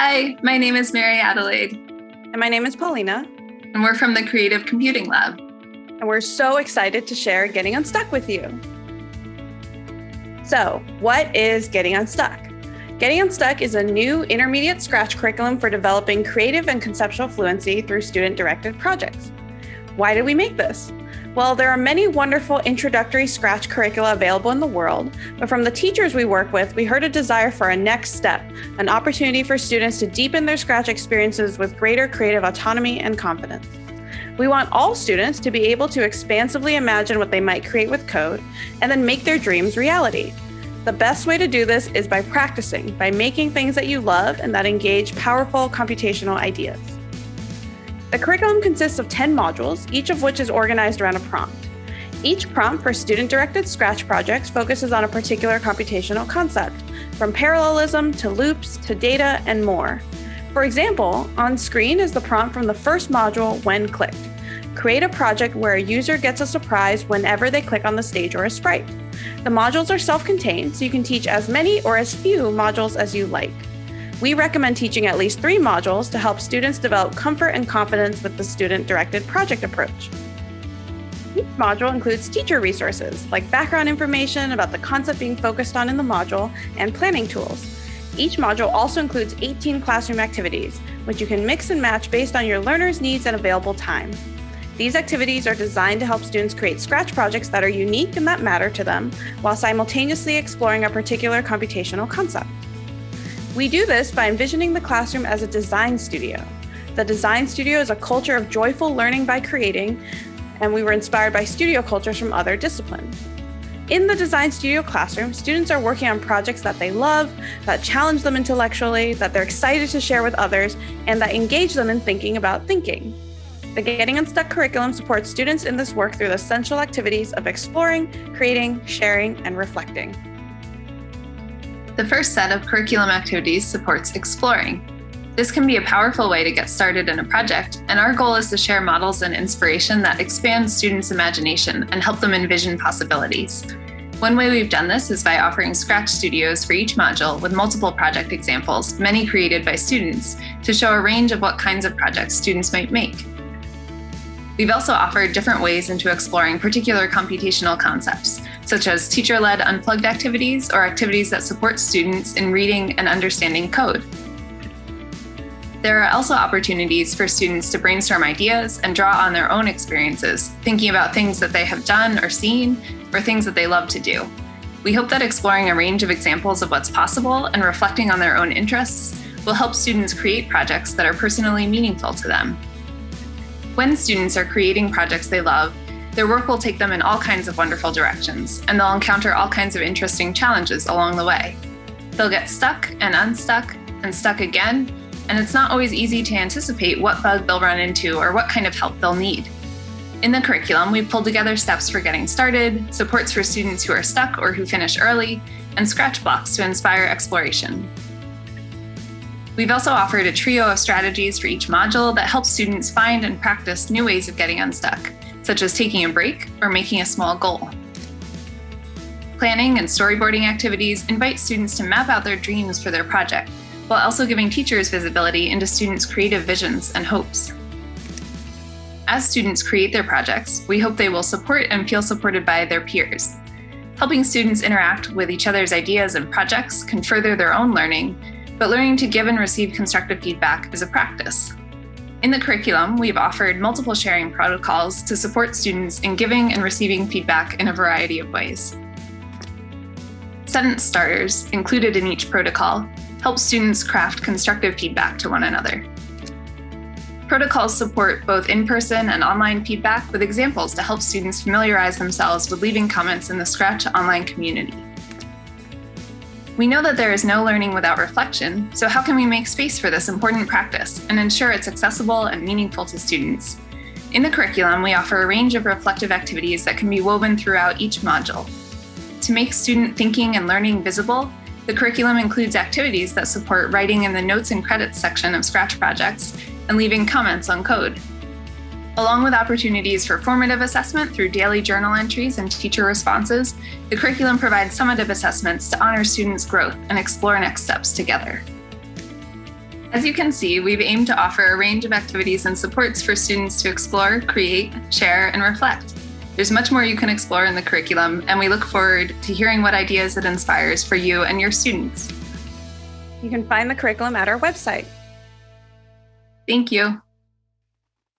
Hi, my name is Mary Adelaide. And my name is Paulina. And we're from the Creative Computing Lab. And we're so excited to share Getting Unstuck with you. So, what is Getting Unstuck? Getting Unstuck is a new intermediate Scratch curriculum for developing creative and conceptual fluency through student directed projects. Why did we make this? Well, there are many wonderful introductory Scratch curricula available in the world, but from the teachers we work with, we heard a desire for a next step, an opportunity for students to deepen their Scratch experiences with greater creative autonomy and confidence. We want all students to be able to expansively imagine what they might create with code and then make their dreams reality. The best way to do this is by practicing, by making things that you love and that engage powerful computational ideas. The curriculum consists of 10 modules, each of which is organized around a prompt. Each prompt for student-directed Scratch projects focuses on a particular computational concept, from parallelism to loops to data and more. For example, on screen is the prompt from the first module, When Clicked. Create a project where a user gets a surprise whenever they click on the stage or a sprite. The modules are self-contained, so you can teach as many or as few modules as you like. We recommend teaching at least three modules to help students develop comfort and confidence with the student-directed project approach. Each module includes teacher resources, like background information about the concept being focused on in the module and planning tools. Each module also includes 18 classroom activities, which you can mix and match based on your learner's needs and available time. These activities are designed to help students create Scratch projects that are unique and that matter to them, while simultaneously exploring a particular computational concept. We do this by envisioning the classroom as a design studio. The design studio is a culture of joyful learning by creating, and we were inspired by studio cultures from other disciplines. In the Design Studio classroom, students are working on projects that they love, that challenge them intellectually, that they're excited to share with others, and that engage them in thinking about thinking. The Getting Unstuck curriculum supports students in this work through the essential activities of exploring, creating, sharing, and reflecting. The first set of curriculum activities supports exploring. This can be a powerful way to get started in a project, and our goal is to share models and inspiration that expand students' imagination and help them envision possibilities. One way we've done this is by offering Scratch studios for each module with multiple project examples, many created by students, to show a range of what kinds of projects students might make. We've also offered different ways into exploring particular computational concepts, such as teacher-led unplugged activities or activities that support students in reading and understanding code. There are also opportunities for students to brainstorm ideas and draw on their own experiences, thinking about things that they have done or seen, or things that they love to do. We hope that exploring a range of examples of what's possible and reflecting on their own interests will help students create projects that are personally meaningful to them. When students are creating projects they love, their work will take them in all kinds of wonderful directions, and they'll encounter all kinds of interesting challenges along the way. They'll get stuck and unstuck and stuck again, and it's not always easy to anticipate what bug they'll run into or what kind of help they'll need. In the curriculum, we've pulled together steps for getting started, supports for students who are stuck or who finish early, and scratch blocks to inspire exploration. We've also offered a trio of strategies for each module that helps students find and practice new ways of getting unstuck, such as taking a break or making a small goal. Planning and storyboarding activities invite students to map out their dreams for their project, while also giving teachers visibility into students' creative visions and hopes. As students create their projects, we hope they will support and feel supported by their peers. Helping students interact with each other's ideas and projects can further their own learning but learning to give and receive constructive feedback is a practice. In the curriculum, we've offered multiple sharing protocols to support students in giving and receiving feedback in a variety of ways. Sentence starters, included in each protocol, help students craft constructive feedback to one another. Protocols support both in-person and online feedback with examples to help students familiarize themselves with leaving comments in the Scratch online community. We know that there is no learning without reflection, so how can we make space for this important practice and ensure it's accessible and meaningful to students? In the curriculum, we offer a range of reflective activities that can be woven throughout each module. To make student thinking and learning visible, the curriculum includes activities that support writing in the notes and credits section of Scratch projects and leaving comments on code. Along with opportunities for formative assessment through daily journal entries and teacher responses, the curriculum provides summative assessments to honor students' growth and explore next steps together. As you can see, we've aimed to offer a range of activities and supports for students to explore, create, share, and reflect. There's much more you can explore in the curriculum, and we look forward to hearing what ideas it inspires for you and your students. You can find the curriculum at our website. Thank you.